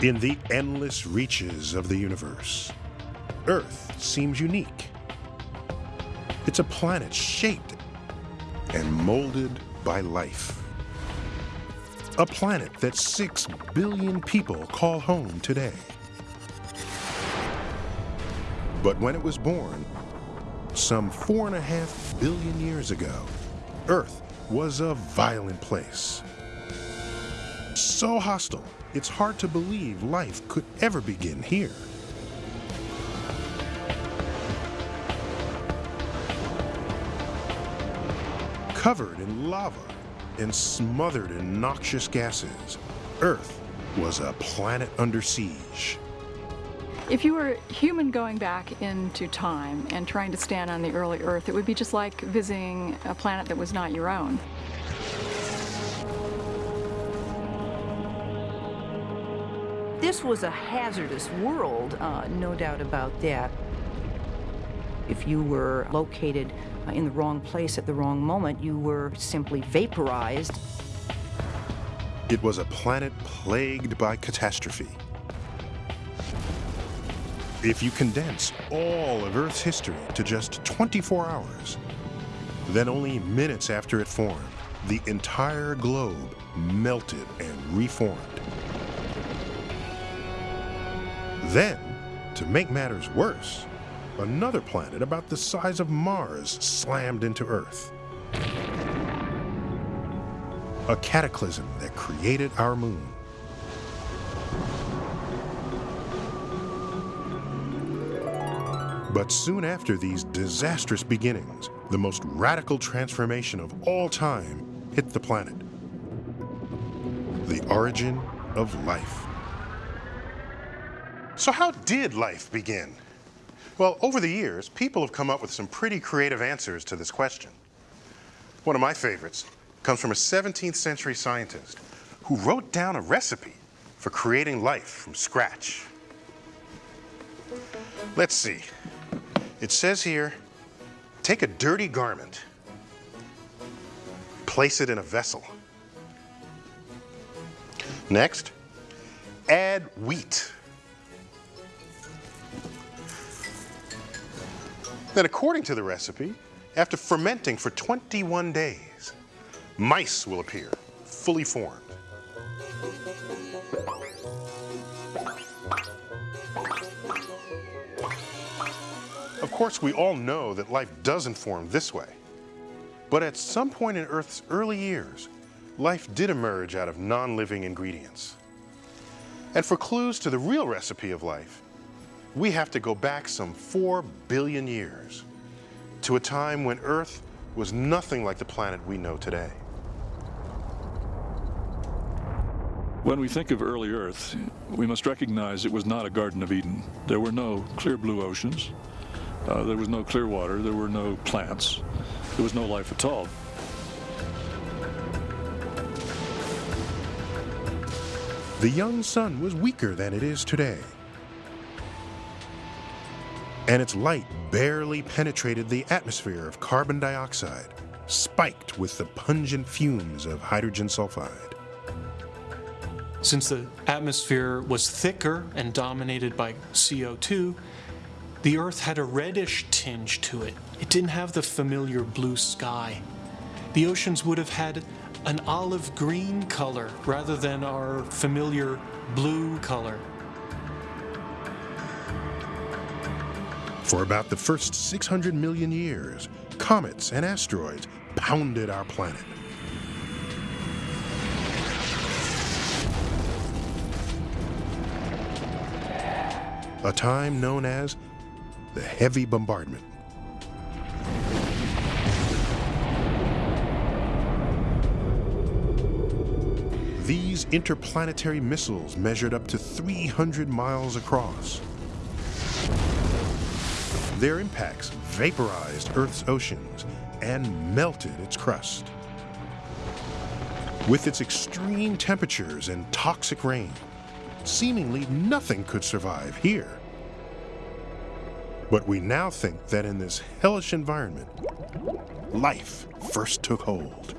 In the endless reaches of the universe, Earth seems unique. It's a planet shaped and molded by life. A planet that six billion people call home today. But when it was born, some four and a half billion years ago, Earth was a violent place. So hostile, it's hard to believe life could ever begin here. Covered in lava and smothered in noxious gases, Earth was a planet under siege. If you were human going back into time and trying to stand on the early Earth, it would be just like visiting a planet that was not your own. This was a hazardous world, uh, no doubt about that. If you were located uh, in the wrong place at the wrong moment, you were simply vaporized. It was a planet plagued by catastrophe. If you condense all of Earth's history to just 24 hours, then only minutes after it formed, the entire globe melted and reformed. Then, to make matters worse, another planet about the size of Mars slammed into Earth. A cataclysm that created our moon. But soon after these disastrous beginnings, the most radical transformation of all time hit the planet. The origin of life. So how did life begin? Well, over the years, people have come up with some pretty creative answers to this question. One of my favorites comes from a 17th century scientist who wrote down a recipe for creating life from scratch. Let's see. It says here, take a dirty garment, place it in a vessel. Next, add wheat. Then according to the recipe, after fermenting for 21 days, mice will appear, fully formed. Of course, we all know that life doesn't form this way. But at some point in Earth's early years, life did emerge out of non-living ingredients. And for clues to the real recipe of life, we have to go back some four billion years to a time when Earth was nothing like the planet we know today. When we think of early Earth, we must recognize it was not a Garden of Eden. There were no clear blue oceans. Uh, there was no clear water. There were no plants. There was no life at all. The young sun was weaker than it is today. And its light barely penetrated the atmosphere of carbon dioxide, spiked with the pungent fumes of hydrogen sulfide. Since the atmosphere was thicker and dominated by CO2, the Earth had a reddish tinge to it. It didn't have the familiar blue sky. The oceans would have had an olive green color rather than our familiar blue color. For about the first 600 million years, comets and asteroids pounded our planet. A time known as the Heavy Bombardment. These interplanetary missiles measured up to 300 miles across. Their impacts vaporized Earth's oceans and melted its crust. With its extreme temperatures and toxic rain, seemingly nothing could survive here. But we now think that in this hellish environment, life first took hold.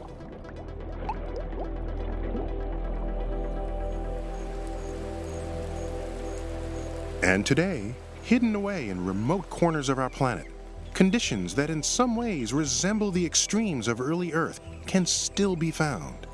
And today, hidden away in remote corners of our planet, conditions that in some ways resemble the extremes of early Earth can still be found.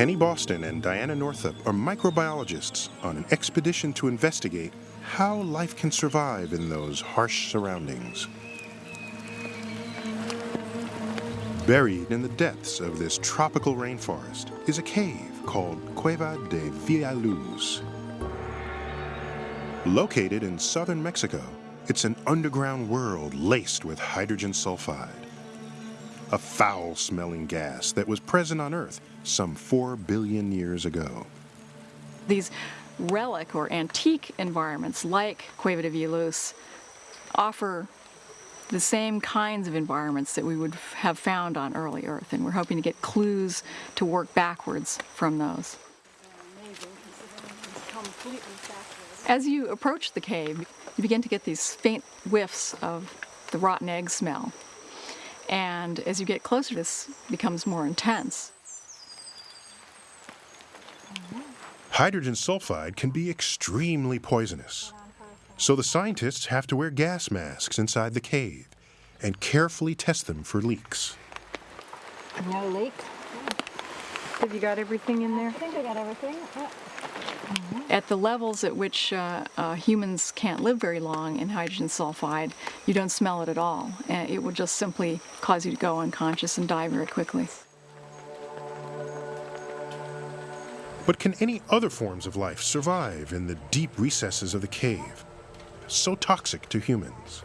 Penny Boston and Diana Northup are microbiologists on an expedition to investigate how life can survive in those harsh surroundings. Buried in the depths of this tropical rainforest is a cave called Cueva de Villaluz. Located in southern Mexico, it's an underground world laced with hydrogen sulfide, a foul smelling gas that was present on Earth some 4 billion years ago. These relic or antique environments like Cueva de Villaluz offer the same kinds of environments that we would have found on early Earth, and we're hoping to get clues to work backwards from those. As you approach the cave, you begin to get these faint whiffs of the rotten egg smell. And as you get closer, this becomes more intense. Hydrogen sulfide can be extremely poisonous. So the scientists have to wear gas masks inside the cave and carefully test them for leaks. No leak. Have you got everything in there? I think I got everything. Yeah. At the levels at which uh, uh, humans can't live very long in hydrogen sulfide, you don't smell it at all. And it will just simply cause you to go unconscious and die very quickly. But can any other forms of life survive in the deep recesses of the cave? So toxic to humans.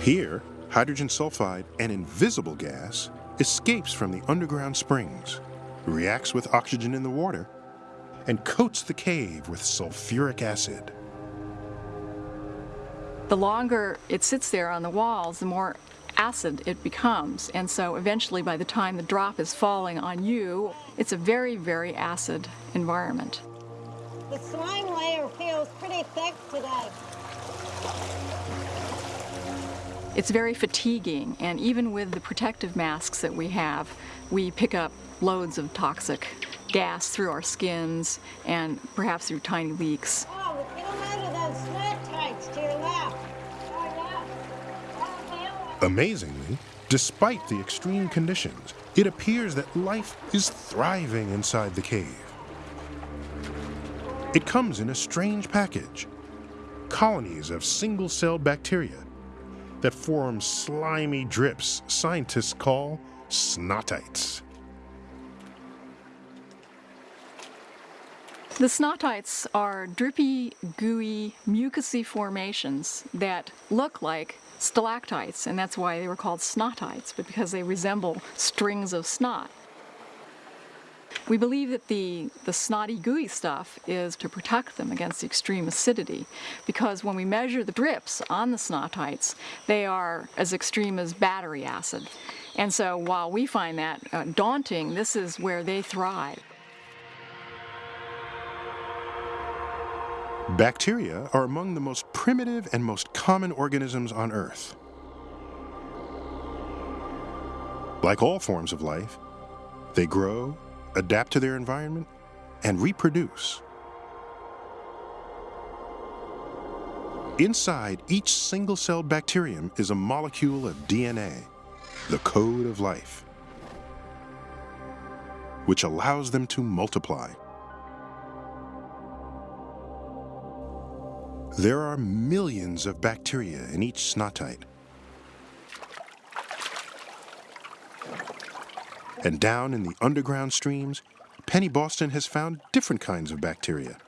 Here, hydrogen sulfide, an invisible gas, escapes from the underground springs, reacts with oxygen in the water, and coats the cave with sulfuric acid. The longer it sits there on the walls, the more acid it becomes. And so eventually, by the time the drop is falling on you, it's a very, very acid environment. The slime layer feels pretty thick today. It's very fatiguing, and even with the protective masks that we have, we pick up loads of toxic gas through our skins and perhaps through tiny leaks. Oh, we out of those sweat tights to your left. Yeah. Feel it. Amazingly, despite the extreme conditions, it appears that life is thriving inside the cave. It comes in a strange package colonies of single celled bacteria that form slimy drips scientists call snotites. The snotites are drippy, gooey, mucousy formations that look like stalactites, and that's why they were called snotites, but because they resemble strings of snot. We believe that the, the snotty, gooey stuff is to protect them against the extreme acidity, because when we measure the drips on the snotites, they are as extreme as battery acid. And so while we find that uh, daunting, this is where they thrive. Bacteria are among the most primitive and most common organisms on Earth. Like all forms of life, they grow, adapt to their environment, and reproduce. Inside each single celled bacterium is a molecule of DNA, the code of life, which allows them to multiply. There are millions of bacteria in each snotite. And down in the underground streams, Penny Boston has found different kinds of bacteria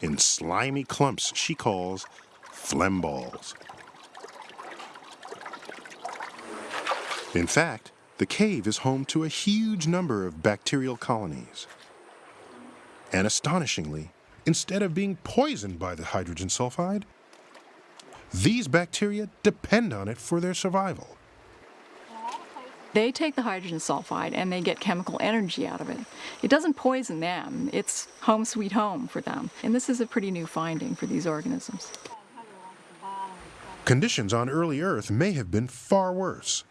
in slimy clumps she calls phlegm balls. In fact, the cave is home to a huge number of bacterial colonies. And astonishingly, instead of being poisoned by the hydrogen sulfide, these bacteria depend on it for their survival. They take the hydrogen sulfide and they get chemical energy out of it. It doesn't poison them, it's home sweet home for them. And this is a pretty new finding for these organisms. Conditions on early Earth may have been far worse,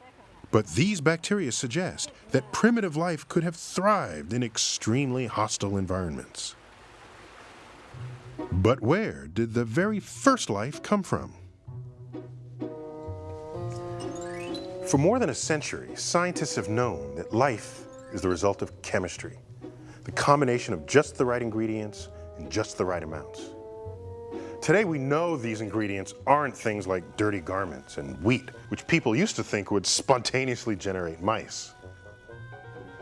But these bacteria suggest that primitive life could have thrived in extremely hostile environments. But where did the very first life come from? For more than a century, scientists have known that life is the result of chemistry, the combination of just the right ingredients in just the right amounts. Today we know these ingredients aren't things like dirty garments and wheat, which people used to think would spontaneously generate mice.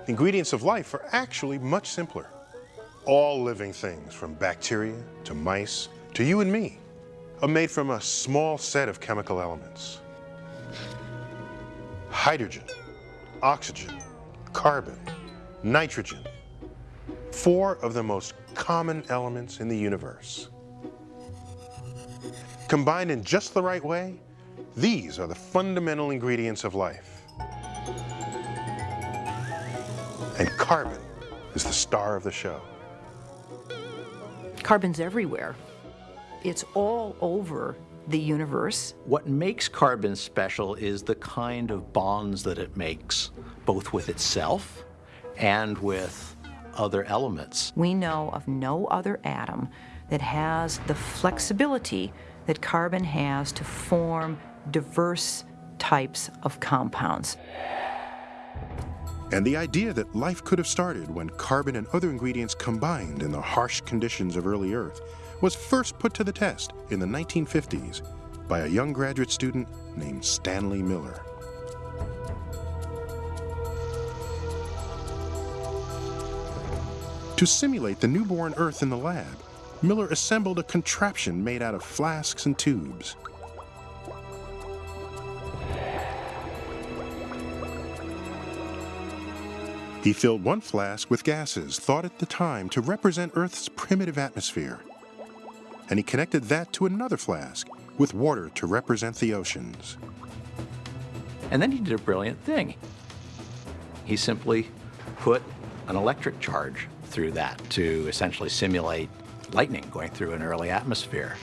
The ingredients of life are actually much simpler. All living things, from bacteria to mice to you and me, are made from a small set of chemical elements. Hydrogen, oxygen, carbon, nitrogen, four of the most common elements in the universe. Combined in just the right way, these are the fundamental ingredients of life. And carbon is the star of the show. Carbon's everywhere. It's all over the universe. What makes carbon special is the kind of bonds that it makes, both with itself and with other elements. We know of no other atom that has the flexibility that carbon has to form diverse types of compounds. And the idea that life could have started when carbon and other ingredients combined in the harsh conditions of early Earth was first put to the test in the 1950s by a young graduate student named Stanley Miller. To simulate the newborn Earth in the lab, Miller assembled a contraption made out of flasks and tubes. He filled one flask with gases thought at the time to represent Earth's primitive atmosphere. And he connected that to another flask with water to represent the oceans. And then he did a brilliant thing. He simply put an electric charge through that to essentially simulate lightning going through an early atmosphere.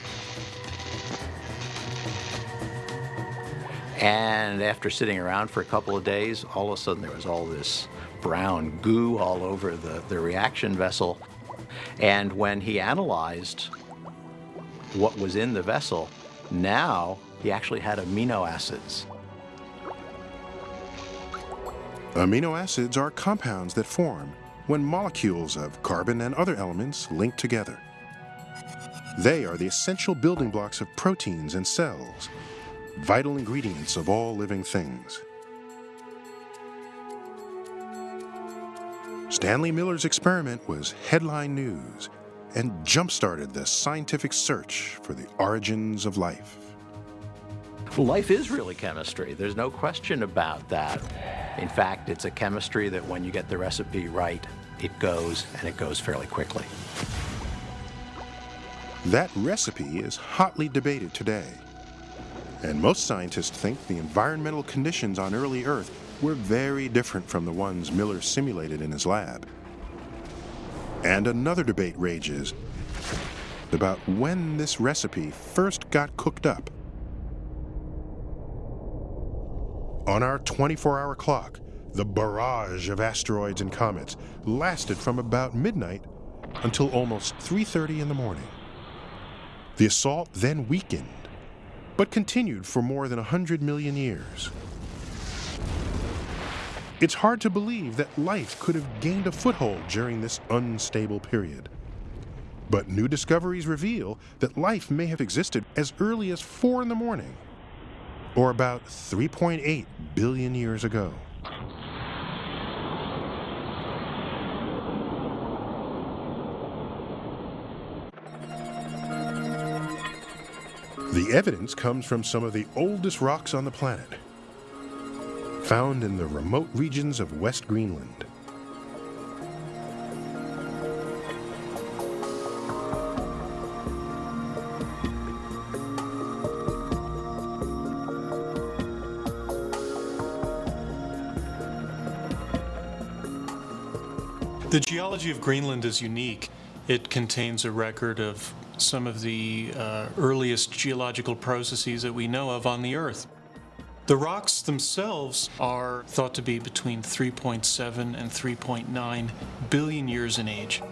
And after sitting around for a couple of days, all of a sudden there was all this brown goo all over the, the reaction vessel. And when he analyzed what was in the vessel, now he actually had amino acids. Amino acids are compounds that form when molecules of carbon and other elements link together. They are the essential building blocks of proteins and cells, vital ingredients of all living things. Stanley Miller's experiment was headline news and jump-started the scientific search for the origins of life. Life is really chemistry. There's no question about that. In fact, it's a chemistry that when you get the recipe right, it goes and it goes fairly quickly. That recipe is hotly debated today. And most scientists think the environmental conditions on early Earth were very different from the ones Miller simulated in his lab. And another debate rages about when this recipe first got cooked up. On our 24-hour clock, the barrage of asteroids and comets lasted from about midnight until almost 3.30 in the morning. The assault then weakened, but continued for more than 100 million years. It's hard to believe that life could have gained a foothold during this unstable period. But new discoveries reveal that life may have existed as early as 4 in the morning, or about 3.8 billion years ago. The evidence comes from some of the oldest rocks on the planet, found in the remote regions of West Greenland. The geology of Greenland is unique. It contains a record of some of the uh, earliest geological processes that we know of on the Earth. The rocks themselves are thought to be between 3.7 and 3.9 billion years in age.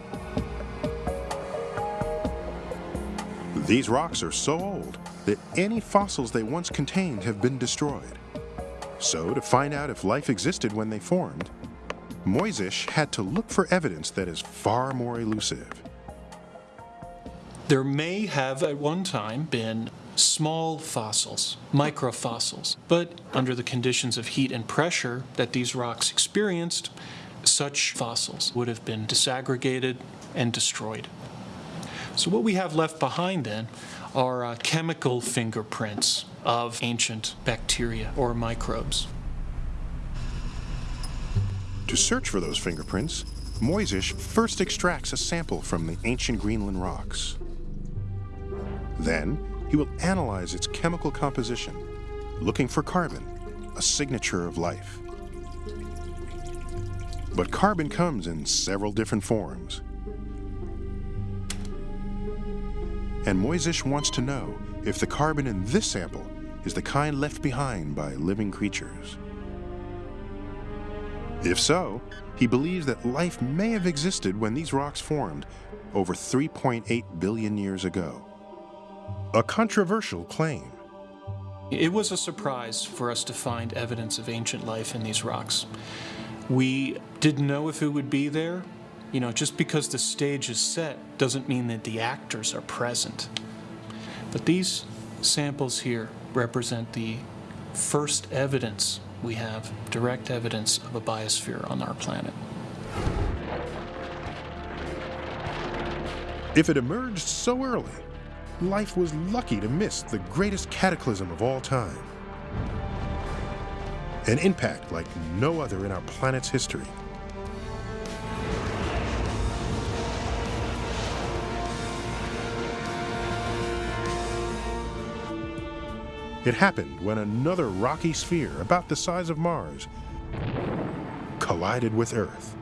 These rocks are so old that any fossils they once contained have been destroyed. So, to find out if life existed when they formed, Mojzsis had to look for evidence that is far more elusive. There may have at one time been small fossils, microfossils, but under the conditions of heat and pressure that these rocks experienced, such fossils would have been disaggregated and destroyed. So what we have left behind then are uh, chemical fingerprints of ancient bacteria or microbes. To search for those fingerprints, Mojzsis first extracts a sample from the ancient Greenland rocks. Then, he will analyze its chemical composition, looking for carbon, a signature of life. But carbon comes in several different forms. And Mojzsis wants to know if the carbon in this sample is the kind left behind by living creatures. If so, he believes that life may have existed when these rocks formed over 3.8 billion years ago. A controversial claim. It was a surprise for us to find evidence of ancient life in these rocks. We didn't know if it would be there. You know, just because the stage is set doesn't mean that the actors are present. But these samples here represent the first evidence we have, direct evidence of a biosphere on our planet. If it emerged so early, life was lucky to miss the greatest cataclysm of all time. An impact like no other in our planet's history. It happened when another rocky sphere, about the size of Mars, collided with Earth.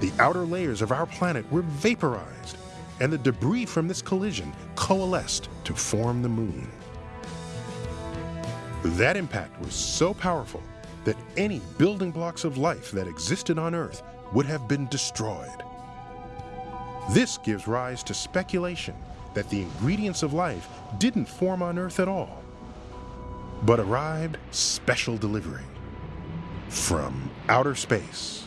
The outer layers of our planet were vaporized, and the debris from this collision coalesced to form the moon. That impact was so powerful that any building blocks of life that existed on Earth would have been destroyed. This gives rise to speculation that the ingredients of life didn't form on Earth at all, but arrived special delivery from outer space.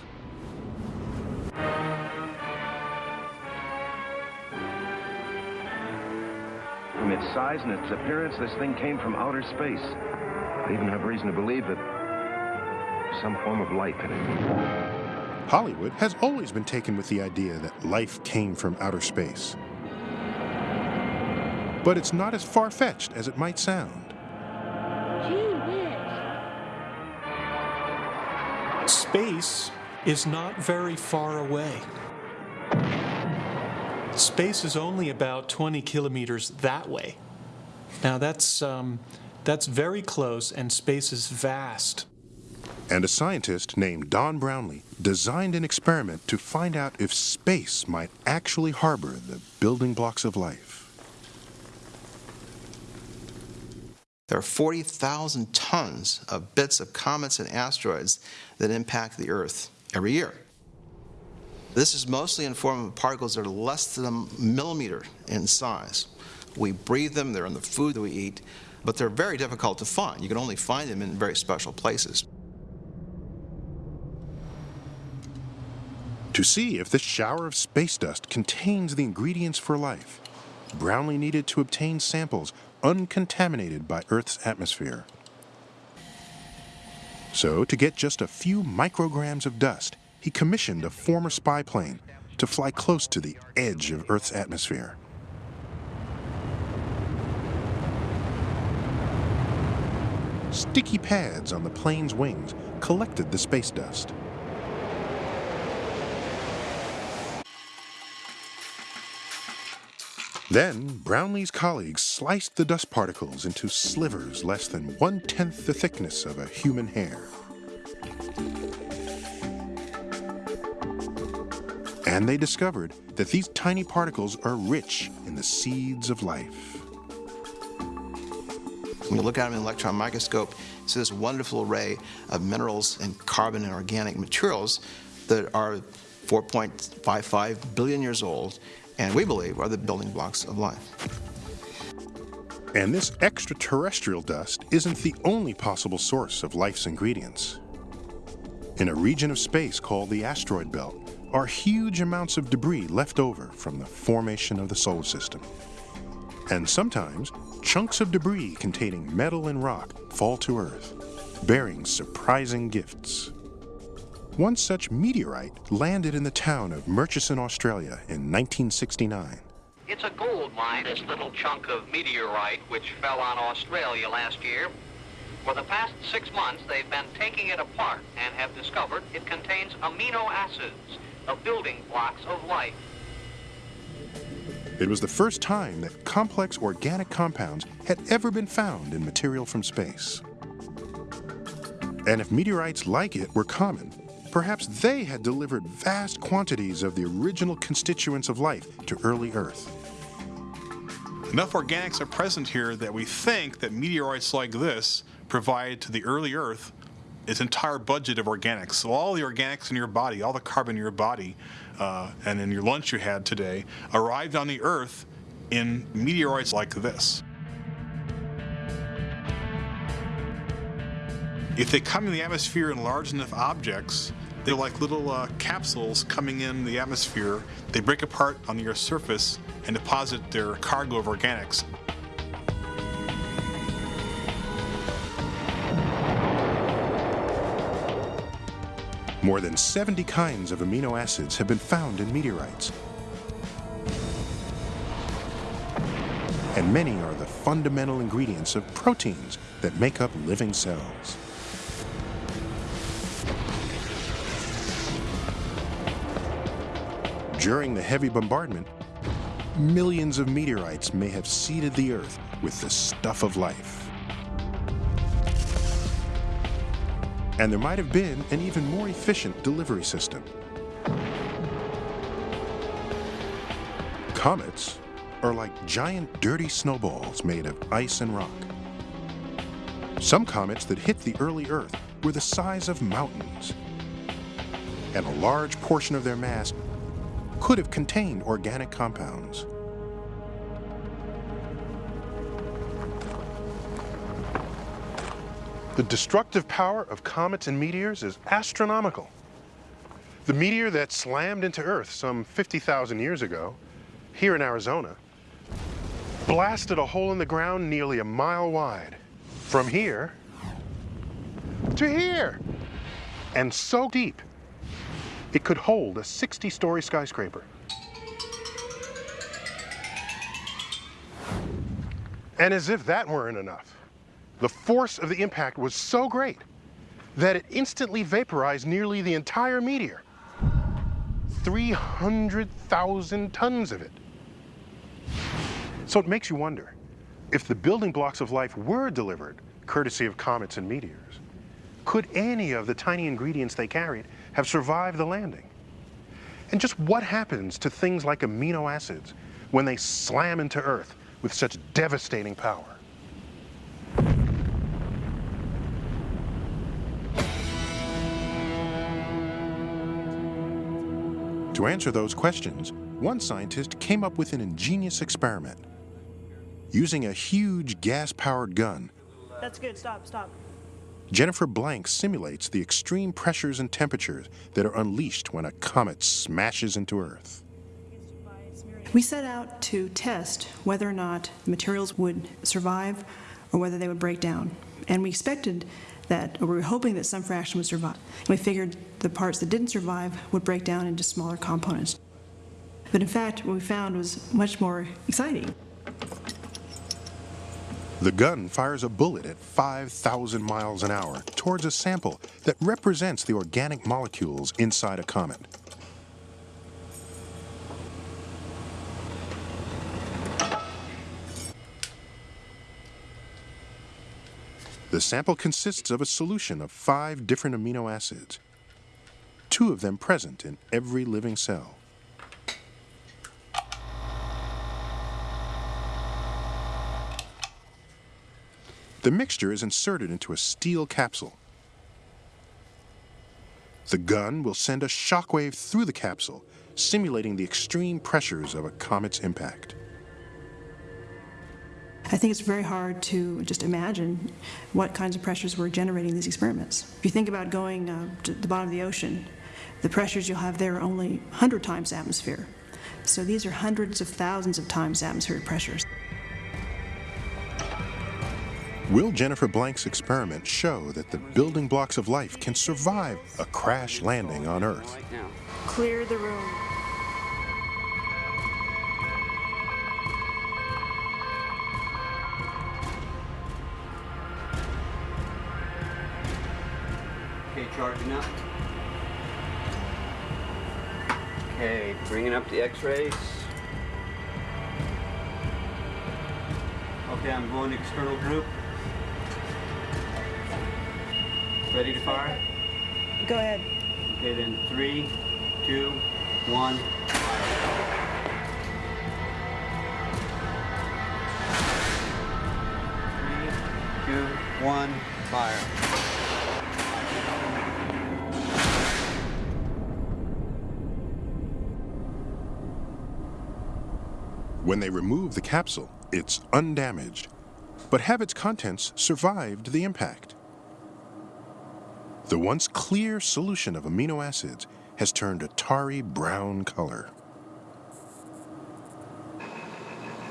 Size and its appearance, this thing came from outer space. I even have reason to believe that there's some form of life in it. Hollywood has always been taken with the idea that life came from outer space. But it's not as far fetched as it might sound. Gee whiz. Space is not very far away. Space is only about 20 kilometers that way. Now that's um, that's very close, and space is vast. And a scientist named Don Brownlee designed an experiment to find out if space might actually harbor the building blocks of life. There are 40,000 tons of bits of comets and asteroids that impact the Earth every year. This is mostly in form of particles that are less than a millimeter in size. We breathe them, they're in the food that we eat, but they're very difficult to find. You can only find them in very special places. To see if this shower of space dust contains the ingredients for life, Brownlee needed to obtain samples uncontaminated by Earth's atmosphere. So, to get just a few micrograms of dust, he commissioned a former spy plane to fly close to the edge of Earth's atmosphere. Sticky pads on the plane's wings collected the space dust. Then, Brownlee's colleagues sliced the dust particles into slivers less than one tenth the thickness of a human hair. And they discovered that these tiny particles are rich in the seeds of life. When you look at them in an electron microscope, it's this wonderful array of minerals and carbon and organic materials that are 4.55 billion years old, and we believe are the building blocks of life. And this extraterrestrial dust isn't the only possible source of life's ingredients. In a region of space called the asteroid belt are huge amounts of debris left over from the formation of the solar system. And sometimes, chunks of debris containing metal and rock fall to Earth, bearing surprising gifts. One such meteorite landed in the town of Murchison, Australia in 1969. It's a gold mine, this little chunk of meteorite which fell on Australia last year. For the past six months, they've been taking it apart and have discovered it contains amino acids, the building blocks of life. It was the first time that complex organic compounds had ever been found in material from space. And if meteorites like it were common, perhaps they had delivered vast quantities of the original constituents of life to early Earth. Enough organics are present here that we think that meteorites like this provide to the early Earth its entire budget of organics. So all the organics in your body, all the carbon in your body, uh, and in your lunch you had today, arrived on the Earth in meteorites like this. If they come in the atmosphere in large enough objects, they're like little uh, capsules coming in the atmosphere. They break apart on the Earth's surface and deposit their cargo of organics. More than 70 kinds of amino acids have been found in meteorites. And many are the fundamental ingredients of proteins that make up living cells. During the heavy bombardment, millions of meteorites may have seeded the Earth with the stuff of life. And there might have been an even more efficient delivery system. Comets are like giant dirty snowballs made of ice and rock. Some comets that hit the early Earth were the size of mountains, and a large portion of their mass could have contained organic compounds. The destructive power of comets and meteors is astronomical. The meteor that slammed into Earth some 50,000 years ago, here in Arizona, blasted a hole in the ground nearly a mile wide. From here to here. And so deep, it could hold a 60-story skyscraper. And as if that weren't enough, the force of the impact was so great that it instantly vaporized nearly the entire meteor. 300,000 tons of it. So it makes you wonder, if the building blocks of life were delivered courtesy of comets and meteors, could any of the tiny ingredients they carried have survived the landing? And just what happens to things like amino acids when they slam into Earth with such devastating power? To answer those questions, one scientist came up with an ingenious experiment. Using a huge gas-powered gun, That's good. Stop, stop. Jennifer Blank simulates the extreme pressures and temperatures that are unleashed when a comet smashes into Earth. We set out to test whether or not the materials would survive or whether they would break down. And we expected that, we were hoping that some fraction would survive. And We figured the parts that didn't survive would break down into smaller components. But in fact, what we found was much more exciting. The gun fires a bullet at 5,000 miles an hour towards a sample that represents the organic molecules inside a comet. The sample consists of a solution of five different amino acids, two of them present in every living cell. The mixture is inserted into a steel capsule. The gun will send a shockwave through the capsule, simulating the extreme pressures of a comet's impact. I think it's very hard to just imagine what kinds of pressures were generating these experiments. If you think about going uh, to the bottom of the ocean, the pressures you'll have there are only 100 times atmosphere. So these are hundreds of thousands of times atmospheric pressures. Will Jennifer Blank's experiment show that the building blocks of life can survive a crash landing on Earth? Clear the room. Okay, charging up. Okay, bringing up the x-rays. Okay, I'm going to external group. Ready to fire? Go ahead. Okay, then three, two, one, fire. Three, two, one, fire. When they remove the capsule, it's undamaged, but have its contents survived the impact? The once clear solution of amino acids has turned a tarry brown color.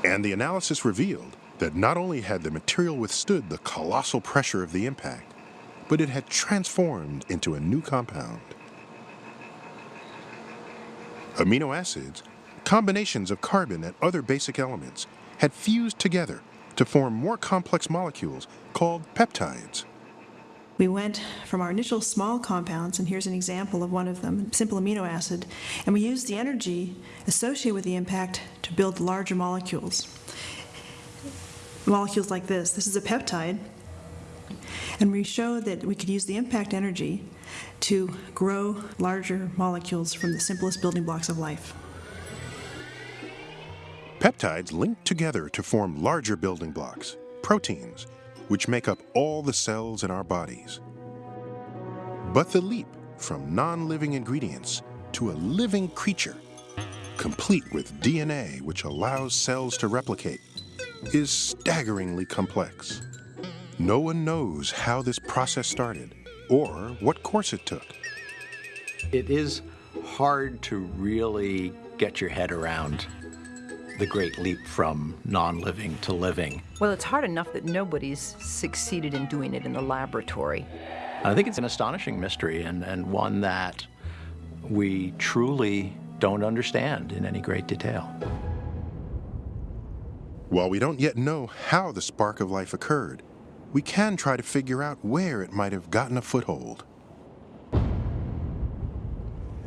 And the analysis revealed that not only had the material withstood the colossal pressure of the impact, but it had transformed into a new compound. Amino acids, combinations of carbon and other basic elements, had fused together to form more complex molecules called peptides. We went from our initial small compounds, and here's an example of one of them, simple amino acid, and we used the energy associated with the impact to build larger molecules. Molecules like this. This is a peptide, and we showed that we could use the impact energy to grow larger molecules from the simplest building blocks of life. Peptides link together to form larger building blocks, proteins, which make up all the cells in our bodies. But the leap from non living ingredients to a living creature, complete with DNA which allows cells to replicate, is staggeringly complex. No one knows how this process started or what course it took. It is hard to really get your head around the great leap from non living to living. Well, it's hard enough that nobody's succeeded in doing it in the laboratory. I think it's an astonishing mystery and, and one that we truly don't understand in any great detail. While we don't yet know how the spark of life occurred, we can try to figure out where it might have gotten a foothold.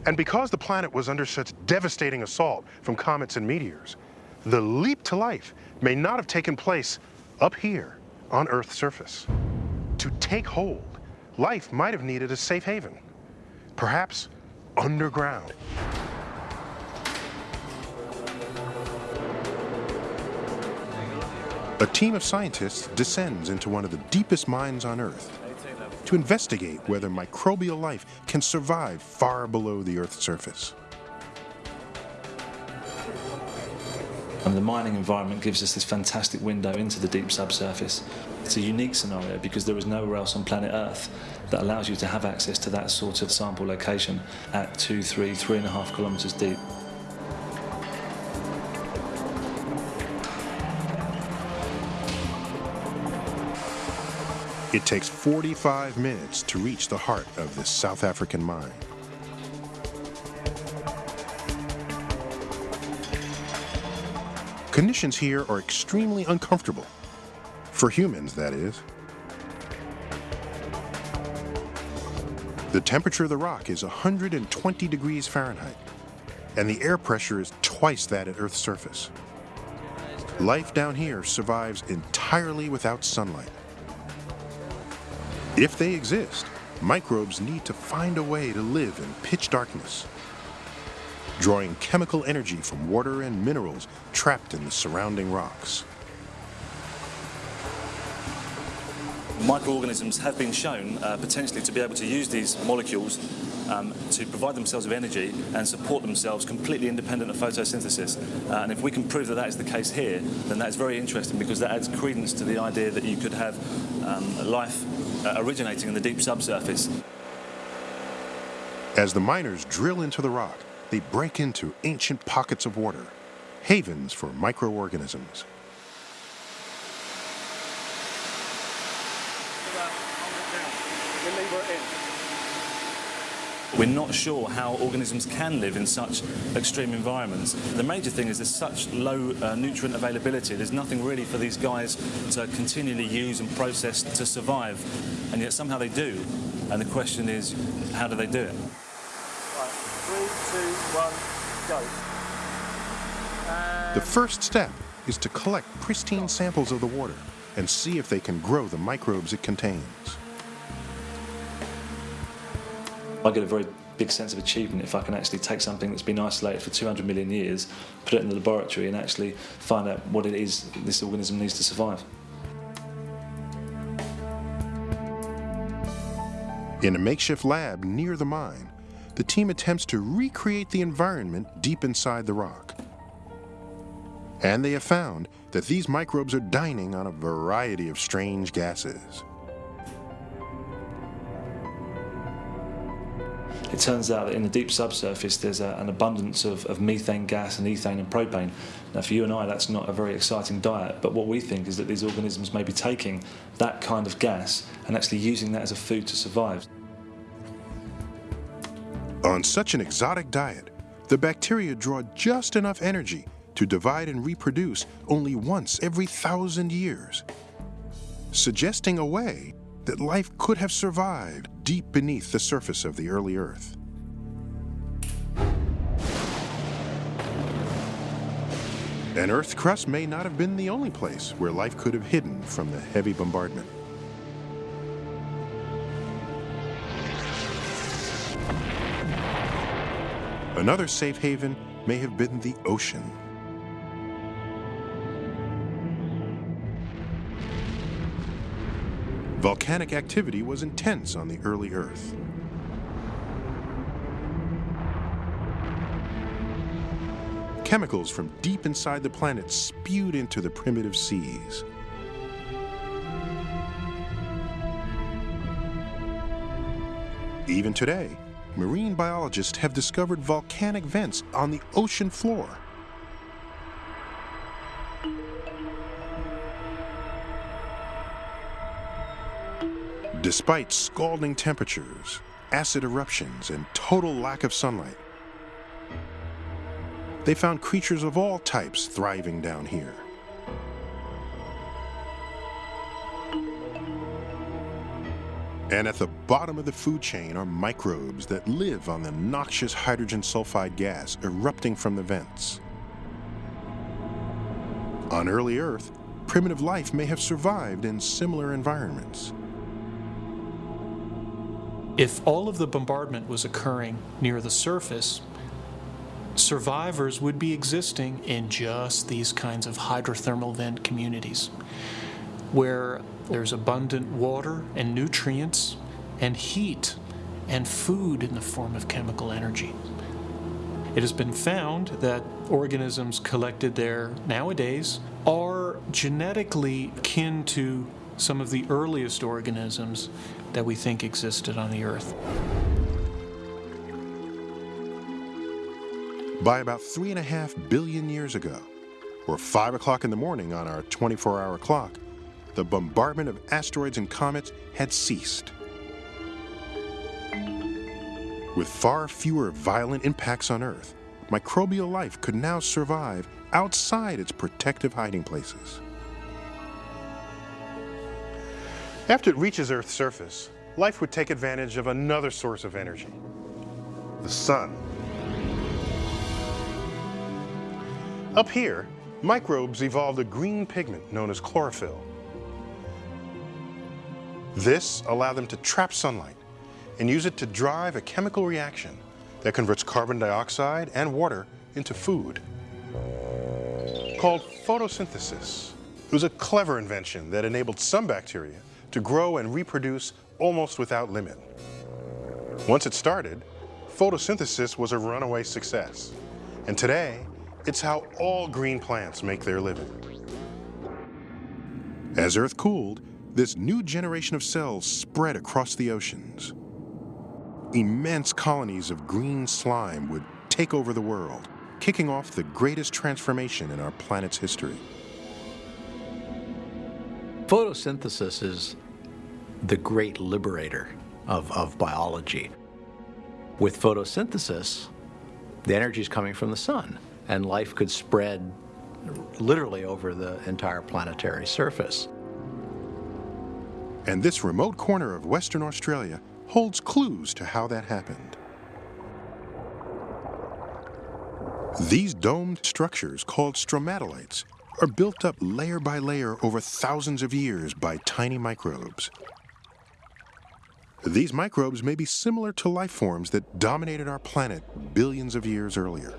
And because the planet was under such devastating assault from comets and meteors, the leap to life may not have taken place up here on Earth's surface. To take hold, life might have needed a safe haven, perhaps underground. A team of scientists descends into one of the deepest mines on Earth to investigate whether microbial life can survive far below the Earth's surface. And the mining environment gives us this fantastic window into the deep subsurface. It's a unique scenario because there is nowhere else on planet Earth that allows you to have access to that sort of sample location at two, three, three and a half kilometres deep. It takes 45 minutes to reach the heart of this South African mine. Conditions here are extremely uncomfortable. For humans, that is. The temperature of the rock is 120 degrees Fahrenheit, and the air pressure is twice that at Earth's surface. Life down here survives entirely without sunlight. If they exist, microbes need to find a way to live in pitch darkness, drawing chemical energy from water and minerals trapped in the surrounding rocks. Microorganisms have been shown uh, potentially to be able to use these molecules um, to provide themselves with energy and support themselves completely independent of photosynthesis. Uh, and if we can prove that that is the case here, then that is very interesting because that adds credence to the idea that you could have um, life uh, originating in the deep subsurface. As the miners drill into the rock, they break into ancient pockets of water, havens for microorganisms. We're not sure how organisms can live in such extreme environments. The major thing is there's such low uh, nutrient availability. There's nothing really for these guys to continually use and process to survive, and yet somehow they do. And the question is, how do they do it? Right, three, two, one, go. The first step is to collect pristine samples of the water and see if they can grow the microbes it contains. I get a very big sense of achievement if I can actually take something that's been isolated for 200 million years, put it in the laboratory and actually find out what it is this organism needs to survive. In a makeshift lab near the mine, the team attempts to recreate the environment deep inside the rock. And they have found that these microbes are dining on a variety of strange gases. It turns out that in the deep subsurface there's a, an abundance of, of, methane gas and ethane and propane. Now for you and I that's not a very exciting diet, but what we think is that these organisms may be taking that kind of gas and actually using that as a food to survive. On such an exotic diet, the bacteria draw just enough energy to divide and reproduce only once every thousand years, suggesting a way that life could have survived deep beneath the surface of the early Earth. An Earth crust may not have been the only place where life could have hidden from the heavy bombardment. Another safe haven may have been the ocean. Volcanic activity was intense on the early Earth. Chemicals from deep inside the planet spewed into the primitive seas. Even today, marine biologists have discovered volcanic vents on the ocean floor. Despite scalding temperatures, acid eruptions, and total lack of sunlight, they found creatures of all types thriving down here. And at the bottom of the food chain are microbes that live on the noxious hydrogen sulfide gas erupting from the vents. On early Earth, primitive life may have survived in similar environments. If all of the bombardment was occurring near the surface, survivors would be existing in just these kinds of hydrothermal vent communities where there's abundant water and nutrients and heat and food in the form of chemical energy. It has been found that organisms collected there nowadays are genetically kin to some of the earliest organisms that we think existed on the Earth. By about three and a half billion years ago, or 5 o'clock in the morning on our 24 hour clock, the bombardment of asteroids and comets had ceased. With far fewer violent impacts on Earth, microbial life could now survive outside its protective hiding places. After it reaches Earth's surface, life would take advantage of another source of energy, the sun. Up here, microbes evolved a green pigment known as chlorophyll. This allowed them to trap sunlight and use it to drive a chemical reaction that converts carbon dioxide and water into food. Called photosynthesis. It was a clever invention that enabled some bacteria to grow and reproduce almost without limit. Once it started, photosynthesis was a runaway success. And today, it's how all green plants make their living. As Earth cooled, this new generation of cells spread across the oceans. Immense colonies of green slime would take over the world, kicking off the greatest transformation in our planet's history. Photosynthesis is the great liberator of, of biology. With photosynthesis, the energy is coming from the sun, and life could spread literally over the entire planetary surface. And this remote corner of Western Australia holds clues to how that happened. These domed structures, called stromatolites, are built up layer by layer over thousands of years by tiny microbes. These microbes may be similar to life forms that dominated our planet billions of years earlier.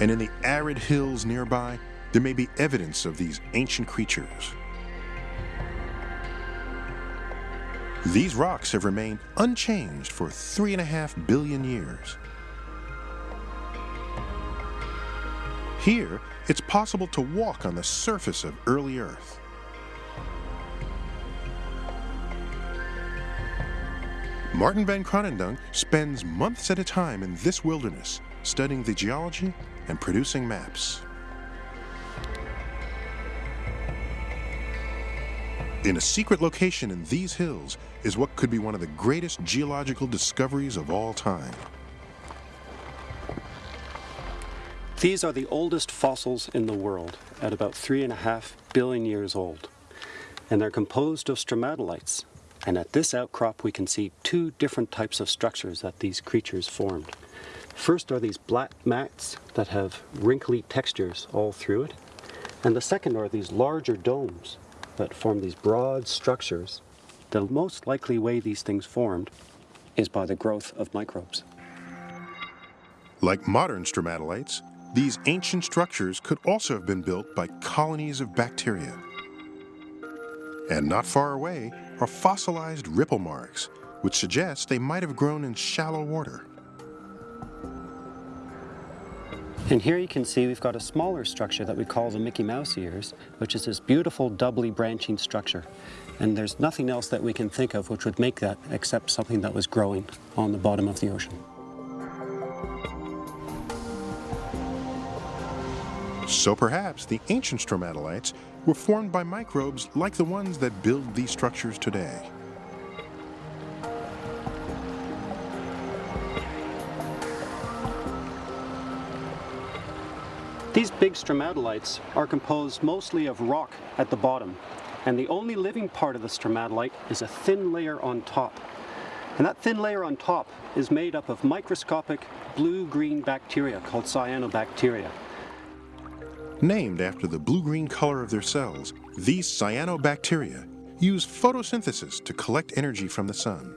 And in the arid hills nearby, there may be evidence of these ancient creatures. These rocks have remained unchanged for three and a half billion years. Here, it's possible to walk on the surface of early Earth. Martin van Kranendonk spends months at a time in this wilderness, studying the geology and producing maps. In a secret location in these hills is what could be one of the greatest geological discoveries of all time. These are the oldest fossils in the world, at about three and a half billion years old. And they're composed of stromatolites. And at this outcrop, we can see two different types of structures that these creatures formed. First are these black mats that have wrinkly textures all through it. And the second are these larger domes that form these broad structures. The most likely way these things formed is by the growth of microbes. Like modern stromatolites, these ancient structures could also have been built by colonies of bacteria. And not far away are fossilized ripple marks, which suggest they might have grown in shallow water. And here you can see we've got a smaller structure that we call the Mickey Mouse ears, which is this beautiful doubly branching structure. And there's nothing else that we can think of which would make that except something that was growing on the bottom of the ocean. So perhaps the ancient stromatolites were formed by microbes like the ones that build these structures today. These big stromatolites are composed mostly of rock at the bottom, and the only living part of the stromatolite is a thin layer on top. And that thin layer on top is made up of microscopic blue-green bacteria called cyanobacteria. Named after the blue-green color of their cells, these cyanobacteria use photosynthesis to collect energy from the sun.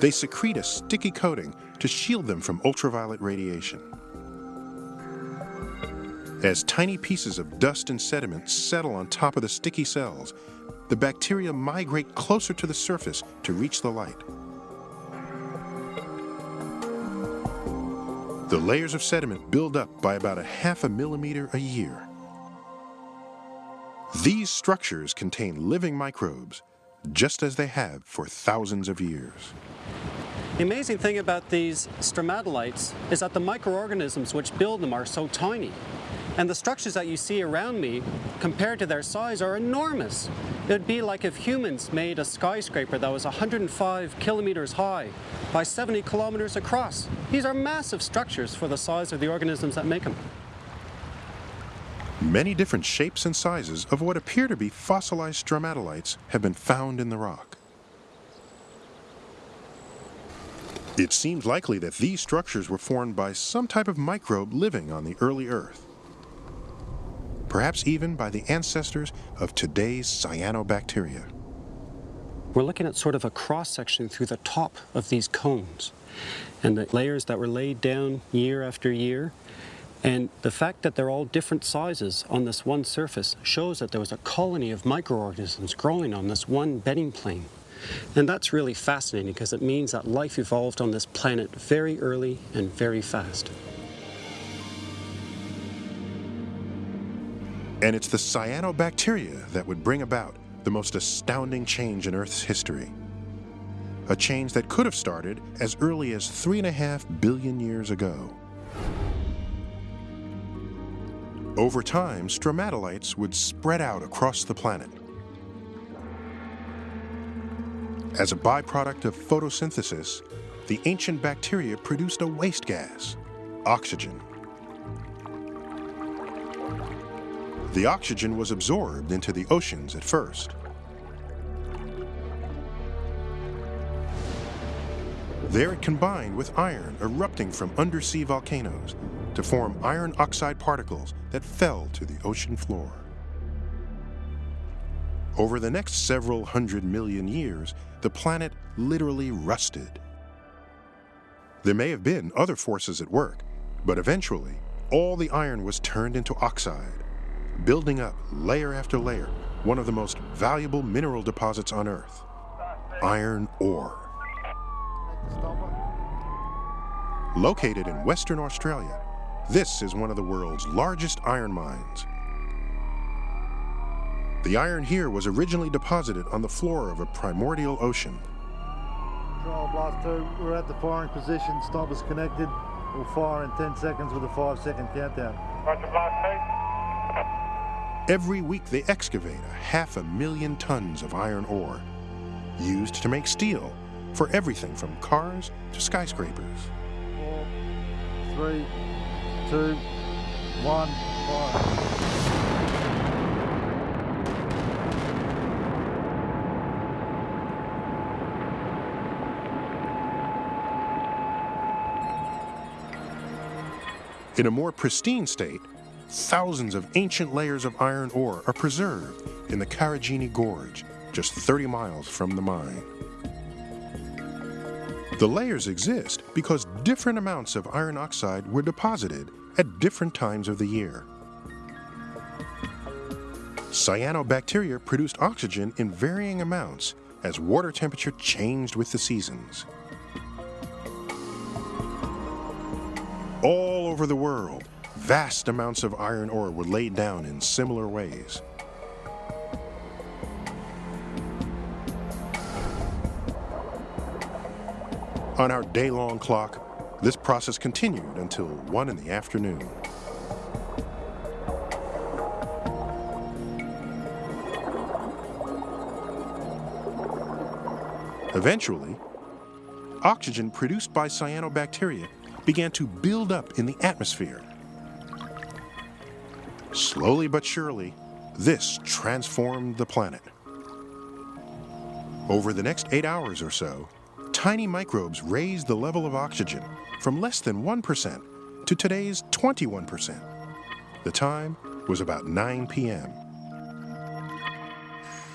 They secrete a sticky coating to shield them from ultraviolet radiation. As tiny pieces of dust and sediment settle on top of the sticky cells, the bacteria migrate closer to the surface to reach the light. The layers of sediment build up by about a half a millimeter a year. These structures contain living microbes, just as they have for thousands of years. The amazing thing about these stromatolites is that the microorganisms which build them are so tiny. And the structures that you see around me, compared to their size, are enormous. It would be like if humans made a skyscraper that was 105 kilometers high by 70 kilometers across. These are massive structures for the size of the organisms that make them. Many different shapes and sizes of what appear to be fossilized stromatolites have been found in the rock. It seems likely that these structures were formed by some type of microbe living on the early Earth perhaps even by the ancestors of today's cyanobacteria. We're looking at sort of a cross-section through the top of these cones and the layers that were laid down year after year. And the fact that they're all different sizes on this one surface shows that there was a colony of microorganisms growing on this one bedding plane. And that's really fascinating because it means that life evolved on this planet very early and very fast. And it's the cyanobacteria that would bring about the most astounding change in Earth's history. A change that could have started as early as three and a half billion years ago. Over time, stromatolites would spread out across the planet. As a byproduct of photosynthesis, the ancient bacteria produced a waste gas, oxygen. The oxygen was absorbed into the oceans at first. There it combined with iron erupting from undersea volcanoes to form iron oxide particles that fell to the ocean floor. Over the next several hundred million years, the planet literally rusted. There may have been other forces at work, but eventually, all the iron was turned into oxide, building up layer after layer, one of the most valuable mineral deposits on Earth, iron ore. Located in Western Australia, this is one of the world's largest iron mines. The iron here was originally deposited on the floor of a primordial ocean. Control Blast 2, we're at the firing position, stop is connected. We'll fire in 10 seconds with a 5 second countdown. Roger, Blast 2. Every week they excavate a half a million tons of iron ore, used to make steel for everything from cars to skyscrapers. Four, three, two, one, fire. In a more pristine state, thousands of ancient layers of iron ore are preserved in the Karijini Gorge, just 30 miles from the mine. The layers exist because different amounts of iron oxide were deposited at different times of the year. Cyanobacteria produced oxygen in varying amounts as water temperature changed with the seasons. All over the world, vast amounts of iron ore were laid down in similar ways. On our day-long clock, this process continued until 1 in the afternoon. Eventually, oxygen produced by cyanobacteria began to build up in the atmosphere. Slowly but surely, this transformed the planet. Over the next eight hours or so, tiny microbes raised the level of oxygen from less than 1% to today's 21%. The time was about 9 p.m.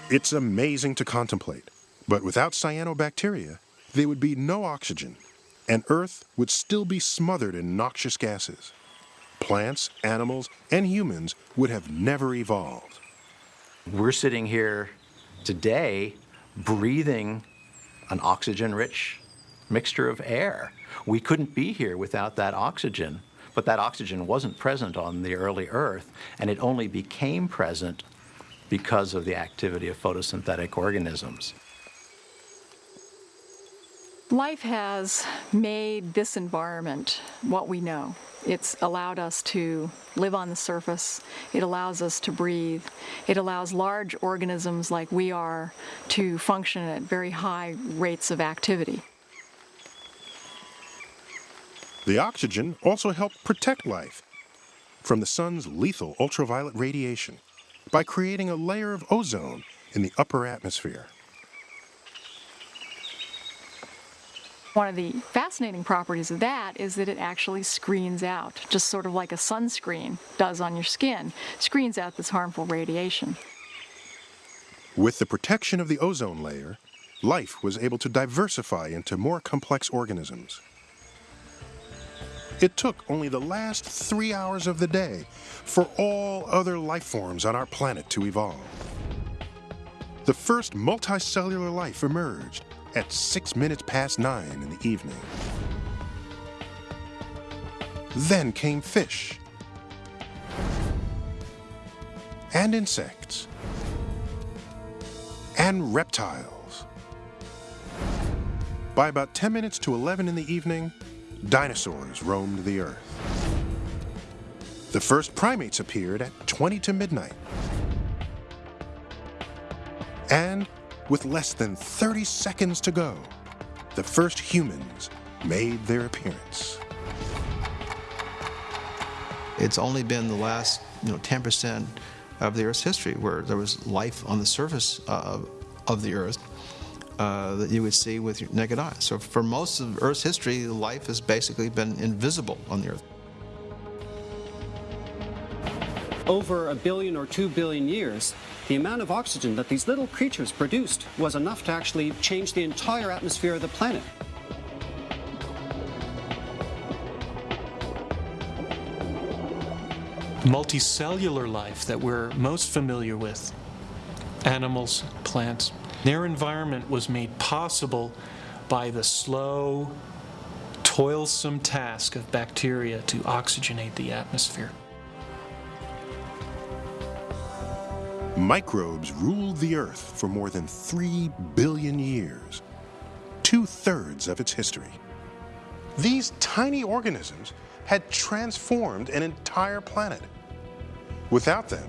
It's amazing to contemplate, but without cyanobacteria, there would be no oxygen and Earth would still be smothered in noxious gases. Plants, animals, and humans would have never evolved. We're sitting here today breathing an oxygen-rich mixture of air. We couldn't be here without that oxygen, but that oxygen wasn't present on the early Earth, and it only became present because of the activity of photosynthetic organisms. Life has made this environment what we know. It's allowed us to live on the surface. It allows us to breathe. It allows large organisms like we are to function at very high rates of activity. The oxygen also helped protect life from the sun's lethal ultraviolet radiation by creating a layer of ozone in the upper atmosphere. One of the fascinating properties of that is that it actually screens out, just sort of like a sunscreen does on your skin, screens out this harmful radiation. With the protection of the ozone layer, life was able to diversify into more complex organisms. It took only the last three hours of the day for all other life forms on our planet to evolve. The first multicellular life emerged at six minutes past nine in the evening. Then came fish and insects and reptiles. By about 10 minutes to 11 in the evening, dinosaurs roamed the earth. The first primates appeared at 20 to midnight. And with less than 30 seconds to go, the first humans made their appearance. It's only been the last, you know, 10% of the Earth's history where there was life on the surface uh, of the Earth uh, that you would see with your naked eye. So for most of Earth's history, life has basically been invisible on the Earth. Over a billion or two billion years, the amount of oxygen that these little creatures produced was enough to actually change the entire atmosphere of the planet. multicellular life that we're most familiar with, animals, plants, their environment was made possible by the slow, toilsome task of bacteria to oxygenate the atmosphere. Microbes ruled the Earth for more than three billion years, two-thirds of its history. These tiny organisms had transformed an entire planet. Without them,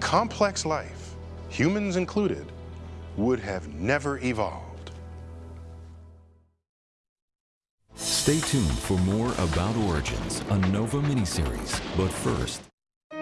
complex life, humans included, would have never evolved. Stay tuned for more about Origins, a NOVA miniseries. But first,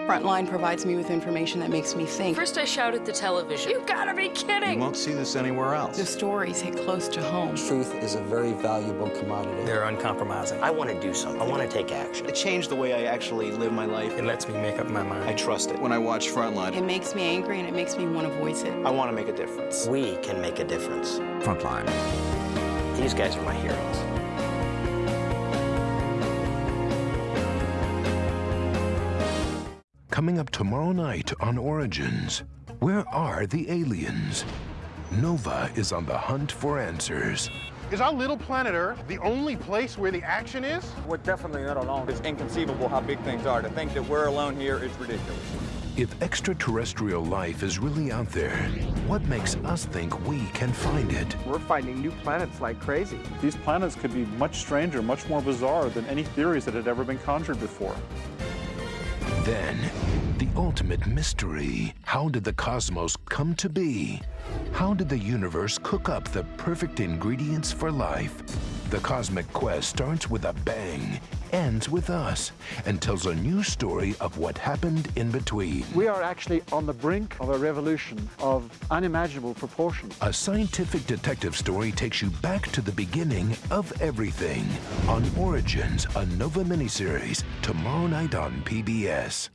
Frontline provides me with information that makes me think. First I shout at the television. You gotta be kidding! You won't see this anywhere else. The stories hit close to home. Truth is a very valuable commodity. They're uncompromising. I want to do something. I want to take action. It changed the way I actually live my life. It lets me make up my mind. I trust it. When I watch Frontline, It makes me angry and it makes me want to voice it. I want to make a difference. We can make a difference. Frontline. These guys are my heroes. Coming up tomorrow night on Origins, where are the aliens? Nova is on the hunt for answers. Is our little planet Earth the only place where the action is? We're definitely not alone. It's inconceivable how big things are. To think that we're alone here is ridiculous. If extraterrestrial life is really out there, what makes us think we can find it? We're finding new planets like crazy. These planets could be much stranger, much more bizarre than any theories that had ever been conjured before. Then, the ultimate mystery. How did the cosmos come to be? How did the universe cook up the perfect ingredients for life? The cosmic quest starts with a bang, ends with us, and tells a new story of what happened in between. We are actually on the brink of a revolution of unimaginable proportions. A scientific detective story takes you back to the beginning of everything on Origins, a Nova miniseries, tomorrow night on PBS.